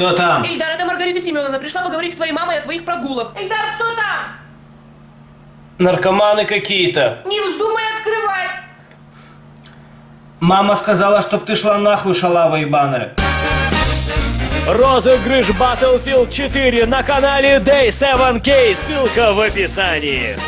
Кто там? Ильдар, это Маргарита Семеновна. Пришла поговорить с твоей мамой о твоих прогулах. Ильдар, кто там? Наркоманы какие-то. Не вздумай открывать. Мама сказала, чтоб ты шла нахуй, шалава ебаная. Розыгрыш Battlefield 4 на канале Day7K. Ссылка в описании.